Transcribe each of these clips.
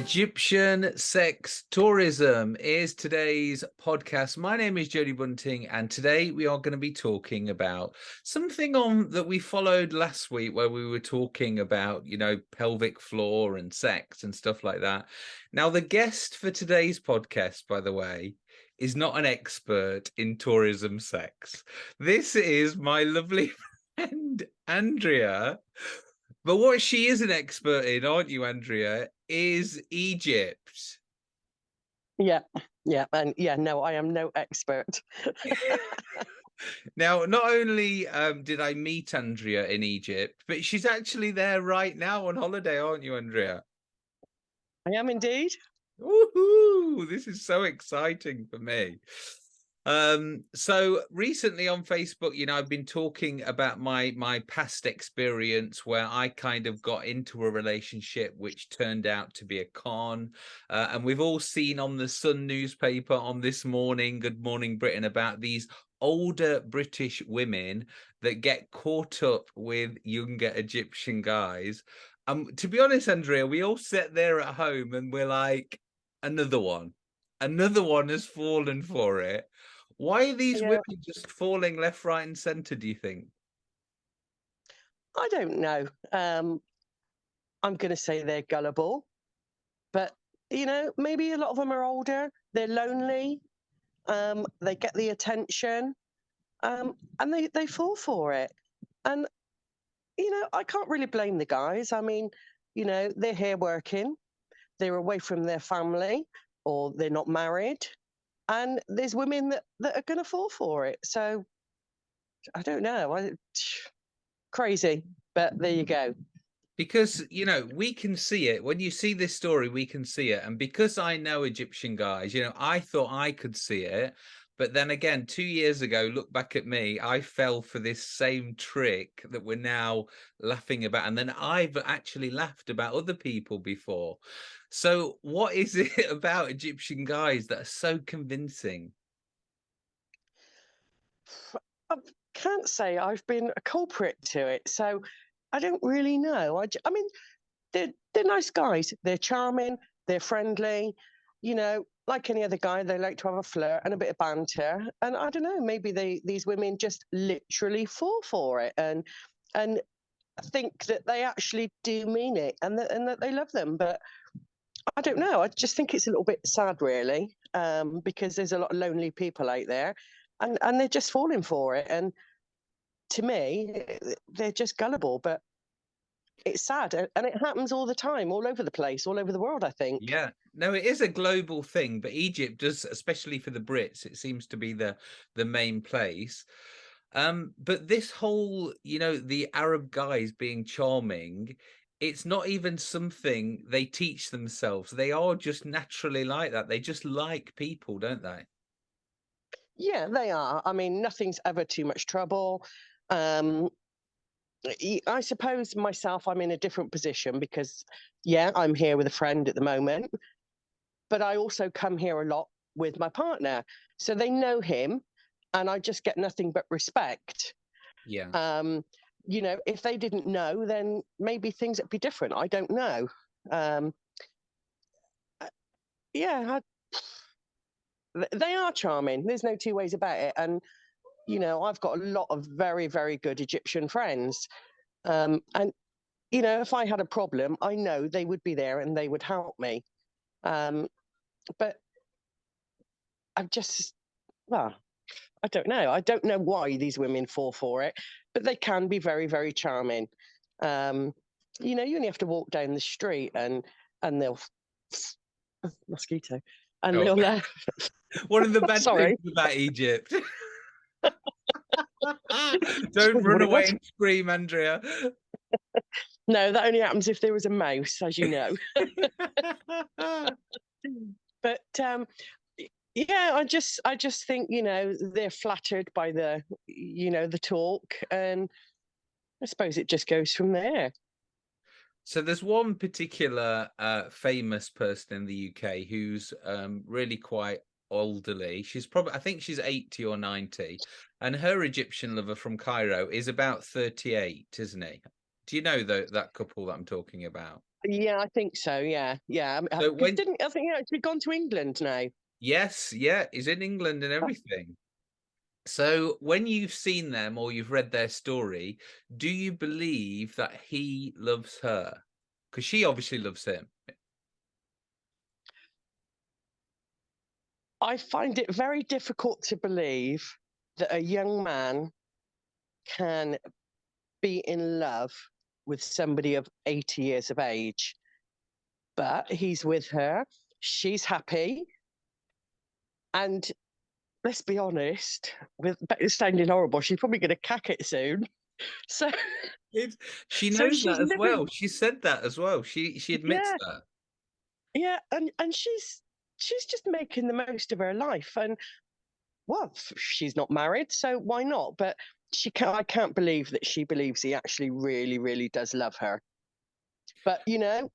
Egyptian sex tourism is today's podcast. My name is Jody Bunting, and today we are going to be talking about something on that we followed last week, where we were talking about, you know, pelvic floor and sex and stuff like that. Now, the guest for today's podcast, by the way, is not an expert in tourism sex. This is my lovely friend Andrea. But what she is an expert in, aren't you, Andrea, is Egypt. Yeah, yeah, and yeah, no, I am no expert. now, not only um, did I meet Andrea in Egypt, but she's actually there right now on holiday, aren't you, Andrea? I am indeed. Woohoo! This is so exciting for me. Um, so recently on Facebook, you know, I've been talking about my my past experience where I kind of got into a relationship which turned out to be a con. Uh, and we've all seen on the Sun newspaper on this morning, Good Morning Britain, about these older British women that get caught up with younger Egyptian guys. Um, to be honest, Andrea, we all sit there at home and we're like, another one, another one has fallen for it. Why are these yeah. women just falling left, right, and centre? Do you think? I don't know. Um, I'm going to say they're gullible, but you know, maybe a lot of them are older. They're lonely. Um, they get the attention, um, and they they fall for it. And you know, I can't really blame the guys. I mean, you know, they're here working. They're away from their family, or they're not married and there's women that, that are going to fall for it. So I don't know. I, crazy, but there you mm. go. Because, you know, we can see it. When you see this story, we can see it. And because I know Egyptian guys, you know, I thought I could see it. But then again, two years ago, look back at me, I fell for this same trick that we're now laughing about. And then I've actually laughed about other people before. So what is it about Egyptian guys that are so convincing? I can't say I've been a culprit to it. So I don't really know. I, I mean, they're, they're nice guys. They're charming. They're friendly. You know, like any other guy, they like to have a flirt and a bit of banter. And I don't know, maybe they these women just literally fall for it and and think that they actually do mean it and that and that they love them. But I don't know. I just think it's a little bit sad, really, um, because there's a lot of lonely people out there, and and they're just falling for it. And to me, they're just gullible. But it's sad and it happens all the time all over the place all over the world i think yeah no it is a global thing but egypt does especially for the brits it seems to be the the main place. Um but this whole you know the arab guys being charming it's not even something they teach themselves. They are just naturally like that. They just like people don't they? Yeah they are. I mean nothing's ever too much trouble. Um I suppose myself, I'm in a different position because, yeah, I'm here with a friend at the moment, but I also come here a lot with my partner. So they know him and I just get nothing but respect. Yeah. Um, you know, if they didn't know, then maybe things would be different. I don't know. Um, uh, yeah, I, they are charming. There's no two ways about it. And you know, I've got a lot of very, very good Egyptian friends. Um, and, you know, if I had a problem, I know they would be there and they would help me. Um, but I'm just, well, I don't know. I don't know why these women fall for it, but they can be very, very charming. Um, you know, you only have to walk down the street and and they'll mosquito and oh. they'll. Uh, One of the bad things about Egypt. Don't run away and scream, Andrea. no, that only happens if there was a mouse, as you know. but um, yeah, I just I just think you know they're flattered by the you know the talk, and I suppose it just goes from there. So there's one particular uh, famous person in the UK who's um, really quite elderly. She's probably, I think she's 80 or 90. And her Egyptian lover from Cairo is about 38, isn't he? Do you know the, that couple that I'm talking about? Yeah, I think so. Yeah, yeah. Um, uh, So when didn't I think he actually gone to England now? yes, yeah, he's in England and Uh, everything. So when you've seen them or you've read their story, do you believe that he loves her? Because she obviously loves him. I find it very difficult to believe that a young man can be in love with somebody of 80 years of age. But he's with her, she's happy. And let's be honest, with it's sounding horrible, she's probably going to cack it soon. So, It's, she knows she's that as living, well. She said that as well. She she admits yeah, that. yeah, and and she's she's just making the most of her life. And well, she's not married, so why not? But she can't. I can't believe that she believes he actually really, really does love her. But you know,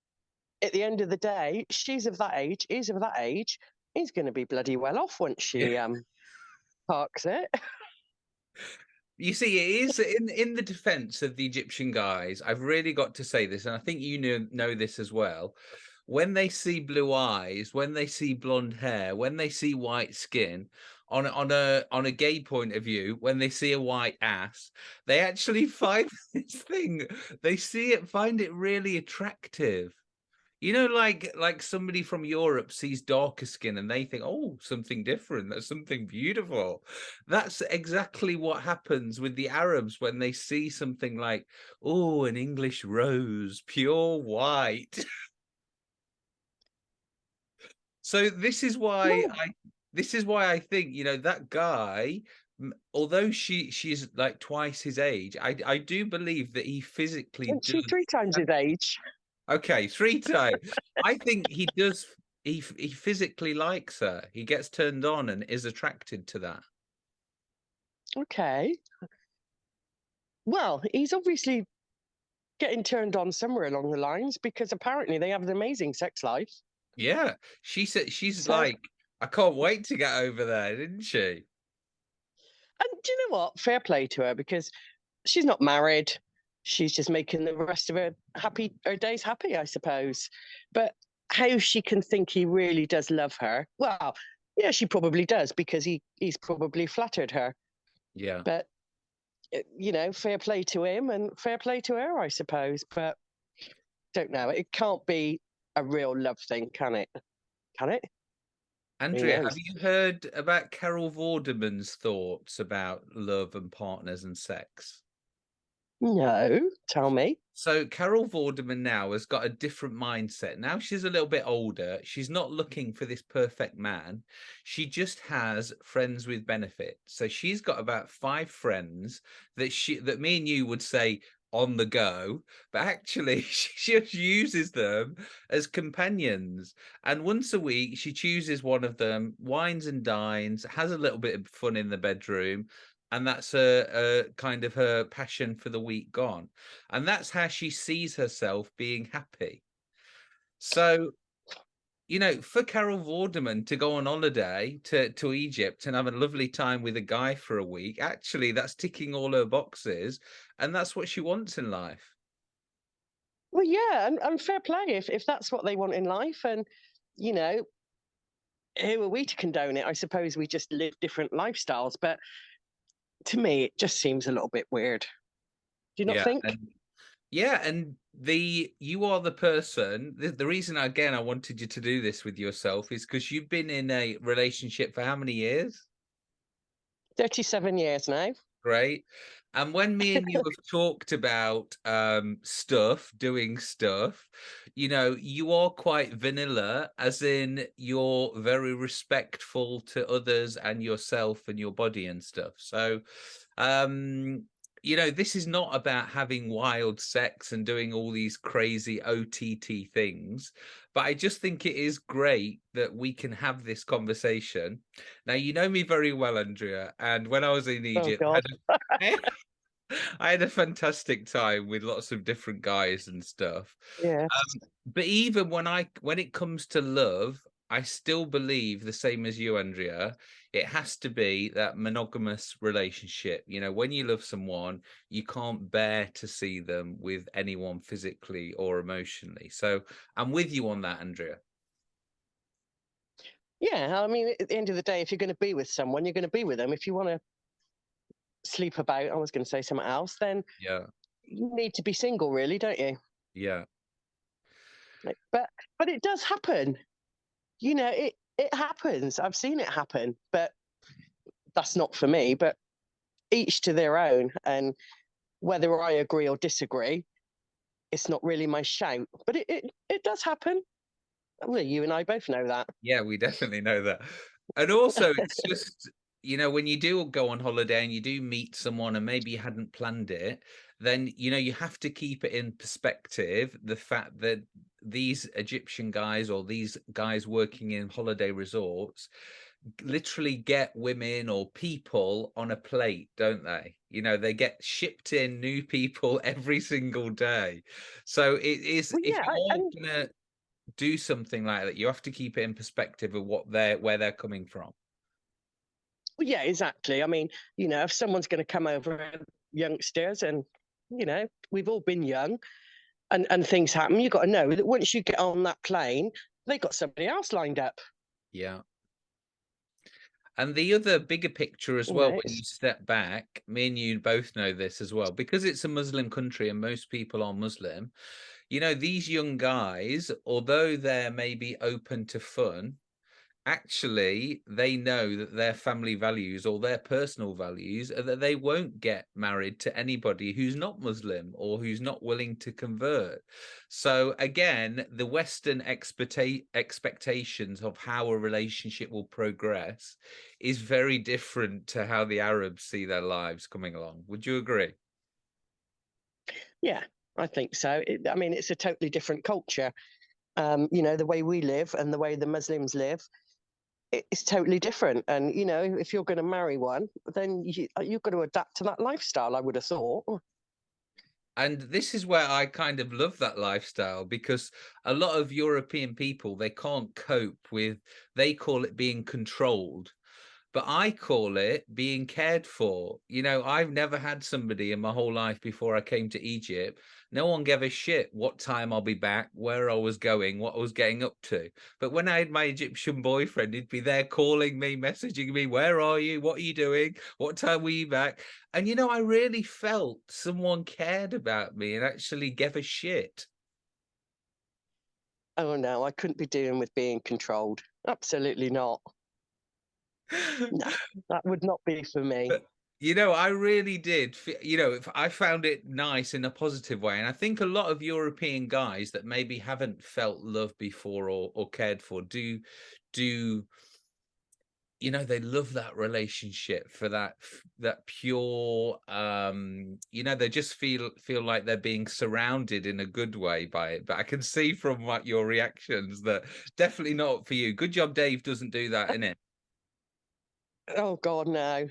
at the end of the day, she's of that age. He's of that age. He's going to be bloody well off once she Yeah. um parks it. You see, it is in in the defense of the Egyptian guys. I've really got to say this, and I think you know know this as well. When they see blue eyes, when they see blonde hair, when they see white skin, on a, on a on a gay point of view, when they see a white ass, they actually find this thing. They see it, find it really attractive. You know, like like somebody from Europe sees darker skin and they think, oh, something different. That's something beautiful. That's exactly what happens with the Arabs when they see something like, oh, an English rose, pure white. So this is why No, I this is why I think, you know, that guy, although she she's like twice his age, I I do believe that he physically does three times his age. Okay, 3 times. I think he does he he physically likes her. He gets turned on and is attracted to that. Okay. Well, he's obviously getting turned on somewhere along the lines because apparently they have an amazing sex life. Yeah, she said she's So, like, "I can't wait to get over there," didn't she? and do you know what? Fair play to her because she's not married. She's just making the rest of her happy, her days happy, I suppose. But how she can think he really does love her? Well, yeah, she probably does because he he's probably flattered her. Yeah. But uh, you know, fair play to him and fair play to her, I suppose. But don't know. It can't be a real love thing, can it? Can it? Andrea, have you heard about Carol Vorderman's thoughts about love and partners and sex? No, tell me. So Carol Vorderman now has got a different mindset. Now she's a little bit older. She's not looking for this perfect man. She just has friends with benefits. So she's got about five friends that she that me and you would say on the go, but actually she just uses them as companions. And once a week she chooses one of them, wines and dines, has a little bit of fun in the bedroom, and that's a, kind of her passion for the week gone and that's how she sees herself being happy. So, you know, for Carol Vorderman to go on holiday to, to Egypt and have a lovely time with a guy for a week, actually, that's ticking all her boxes, and that's what she wants in life. Well, yeah, and, and fair play if if that's what they want in life, and you know, who are we to condone it? I suppose we just live different lifestyles, but to me, it just seems a little bit weird. Do you not Yeah, think? and yeah, and the you are the person. The, the reason again I wanted you to do this with yourself is because you've been in a relationship for how many years? 37 years now. Great. And when me and you have talked about um, stuff, doing stuff, you know, you are quite vanilla, as in you're very respectful to others and yourself and your body and stuff. So, um, you know, this is not about having wild sex and doing all these crazy OTT things, but I just think it is great that we can have this conversation. Now, you know me very well, Andrea, and when I was in Oh Egypt, I had a I had a fantastic time with lots of different guys and stuff. Yeah. Um, but even when I when it comes to love, I still believe the same as you, Andrea. It has to be that monogamous relationship. You know, when you love someone, you can't bear to see them with anyone physically or emotionally. So I'm with you on that, Andrea. Yeah, I mean, at the end of the day, if you're going to be with someone, you're going to be with them. If you want to sleep about, I was going to say something else, then yeah, you need to be single, really, don't you? Yeah. But but it does happen. You know, it it happens. I've seen it happen, but that's not for me. But each to their own, and whether I agree or disagree, it's not really my shout. But it it, it does happen. Well, you and I both know that. Yeah, we definitely know that. And also, it's just you know, when you do go on holiday and you do meet someone and maybe you hadn't planned it, then you know you have to keep it in perspective the fact that these Egyptian guys or these guys working in holiday resorts literally get women or people on a plate, don't they? You know, they get shipped in new people every single day. So it is well, yeah, if you're and... gonna do something like that, you have to keep it in perspective of what they're where they're coming from. Well, yeah, exactly. I mean, you know, if someone's going to come over, uh, youngsters, and you know, we've all been young, and and things happen. You've got to know that once you get on that plane, they've got somebody else lined up. Yeah. And the other bigger picture as well, when you step back, me and you both know this as well, because it's a Muslim country and most people are Muslim, you know, these young guys, although they're maybe open to fun, actually they know that their family values or their personal values are that they won't get married to anybody who's not Muslim or who's not willing to convert. So again, the Western expectations of how a relationship will progress is very different to how the Arabs see their lives coming along. Would you agree? Yeah, I think so. I mean, it's a totally different culture. Um, you know, the way we live and the way the Muslims live it's totally different. And you know, if you're going to marry one, then you, uh, you've got to adapt to that lifestyle. I would have thought. And this is where I kind of love that lifestyle because a lot of European people they can't cope with. They call it being controlled but I call it being cared for. You know, I've never had somebody in my whole life before I came to Egypt. No one gave a shit what time I'll be back, where I was going, what I was getting up to. But when I had my Egyptian boyfriend, he'd be there calling me, messaging me, where are you? What are you doing? What time were you back? And, you know, I really felt someone cared about me and actually gave a shit. Oh, no, I couldn't be dealing with being controlled. Absolutely not no, that would not be for me. But, you know, I really did. You know, if I found it nice in a positive way, and I think a lot of European guys that maybe haven't felt love before or, or cared for do do you know they love that relationship for that that pure um you know they just feel feel like they're being surrounded in a good way by it but i can see from what your reactions that definitely not for you good job dave doesn't do that in it Oh God, no.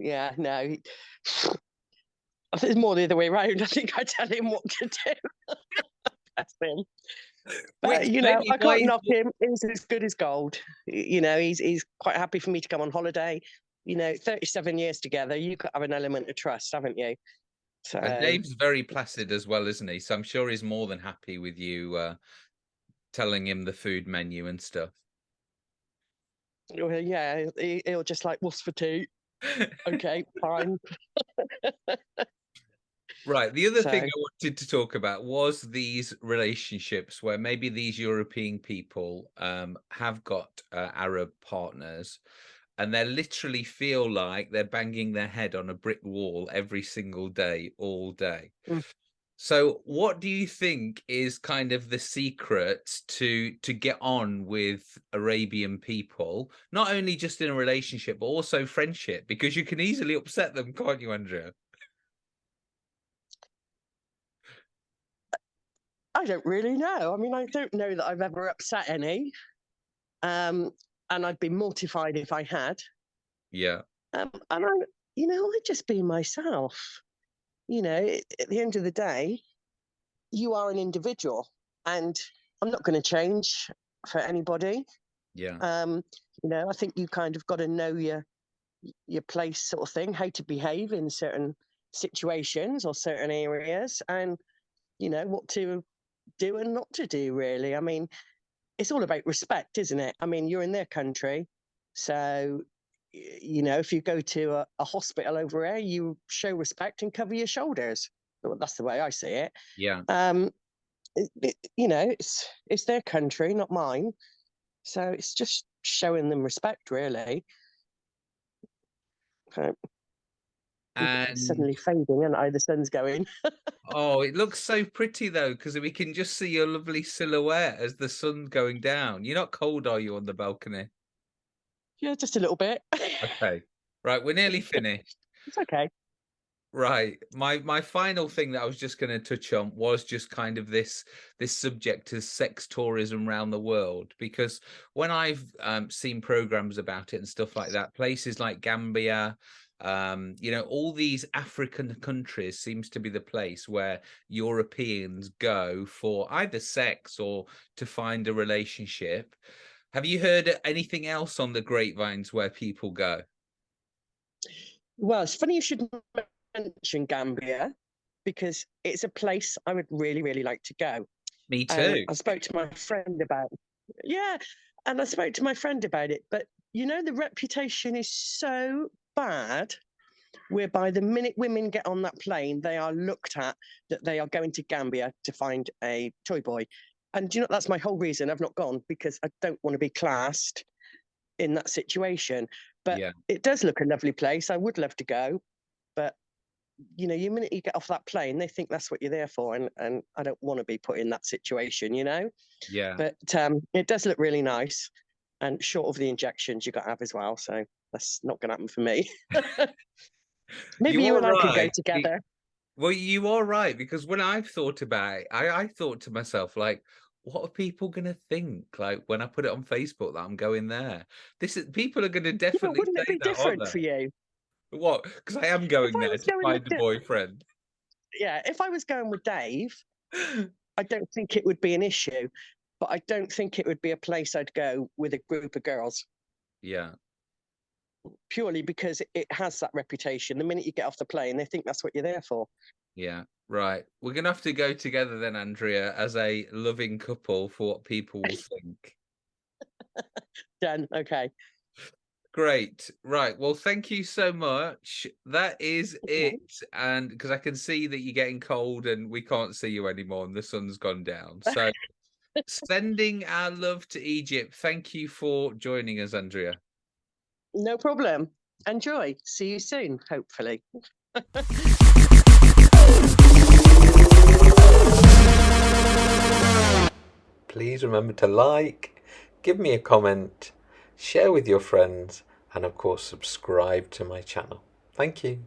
Yeah, no. I think it's more the other way around. I think I tell him what to do. That's him. But Which you know, I can't knock him. He's as good as gold. You know, he's he's quite happy for me to come on holiday. You know, 37 years together, you have have an element of trust, haven't you? So and Dave's very placid as well, isn't he? So I'm sure he's more than happy with you uh, telling him the food menu and stuff. Well, yeah, he, will just like, what's for tea? Okay, fine. right. The other so, thing I wanted to talk about was these relationships where maybe these European people um, have got uh, Arab partners and they literally feel like they're banging their head on a brick wall every single day, all day. Mm. So what do you think is kind of the secret to to get on with Arabian people, not only just in a relationship, but also friendship? Because you can easily upset them, can't you, Andrea? I don't really know. I mean, I don't know that I've ever upset any. Um, and I'd be mortified if I had. Yeah. Um, and I, you know, I'd just be myself you know, at the end of the day, you are an individual, and I'm not going to change for anybody. Yeah. Um, you know, I think you kind of got to know your your place, sort of thing, how to behave in certain situations or certain areas, and you know what to do and not to do. Really, I mean, it's all about respect, isn't it? I mean, you're in their country, so you know, if you go to a, a hospital over there, you show respect and cover your shoulders. Well, that's the way I see it. Yeah. Um, it, it, you know, it's it's their country, not mine. So it's just showing them respect, really. Okay. And suddenly fading, and I the sun's going. oh, it looks so pretty though, because we can just see your lovely silhouette as the sun's going down. You're not cold, are you, on the balcony? Yeah, just a little bit. Okay. Right, we're nearly finished. it's okay. Right. My my final thing that I was just going to touch on was just kind of this this subject of sex tourism around the world because when I've um, seen programs about it and stuff like that, places like Gambia, um, you know, all these African countries seems to be the place where Europeans go for either sex or to find a relationship. Have you heard anything else on the grapevines where people go? Well, it's funny you should mention Gambia because it's a place I would really, really like to go. Me uh, too. I spoke to my friend about yeah, and I spoke to my friend about it. But you know, the reputation is so bad whereby the minute women get on that plane, they are looked at that they are going to Gambia to find a toy boy. And you know, that's my whole reason I've not gone because I don't want to be classed in that situation. But yeah. it does look a lovely place. I would love to go, but you know, the minute you get off that plane, they think that's what you're there for, and and I don't want to be put in that situation, you know. Yeah. But um, it does look really nice, and short of the injections you got to have as well. So that's not going to happen for me. Maybe you, you and right. I could go together. Well, you are right because when I've thought about it, I, I thought to myself like, what are people going to think? Like when I put it on Facebook that I'm going there, this is people are going to definitely. Yeah, wouldn't it be that, different for you? What? Because I am going there to find a boyfriend. Yeah, if I was going with Dave, I don't think it would be an issue, but I don't think it would be a place I'd go with a group of girls. Yeah. Purely because it has that reputation. The minute you get off the plane, they think that's what you're there for. Yeah, right. We're gonna have to go together then, Andrea, as a loving couple for what people will think. Done. Okay. Great. Right. Well, thank you so much. That is okay. it. And because I can see that you're getting cold and we can't see you anymore and the sun's gone down. So sending our love to Egypt. Thank you for joining us, Andrea. No problem. Enjoy. See you soon, hopefully. Please remember to like, give me a comment, share with your friends, and of course subscribe to my channel. Thank you.